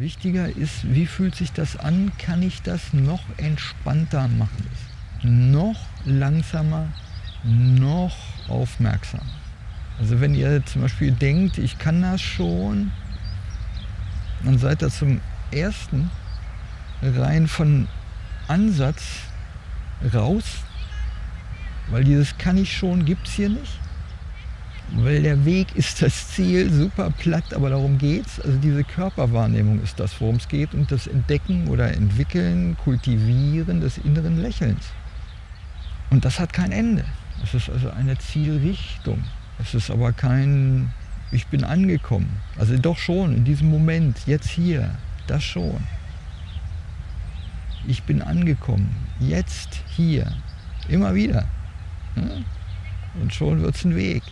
Wichtiger ist, wie fühlt sich das an? Kann ich das noch entspannter machen? Noch langsamer, noch aufmerksamer. Also wenn ihr zum Beispiel denkt, ich kann das schon, dann seid ihr zum ersten rein von Ansatz raus, weil dieses kann ich schon gibt es hier nicht. Weil der Weg ist das Ziel, super platt, aber darum geht es. Also diese Körperwahrnehmung ist das, worum es geht und das Entdecken oder Entwickeln, Kultivieren des inneren Lächelns. Und das hat kein Ende. Es ist also eine Zielrichtung. Es ist aber kein, ich bin angekommen. Also doch schon, in diesem Moment, jetzt hier, das schon. Ich bin angekommen, jetzt hier, immer wieder. Und schon wird es ein Weg.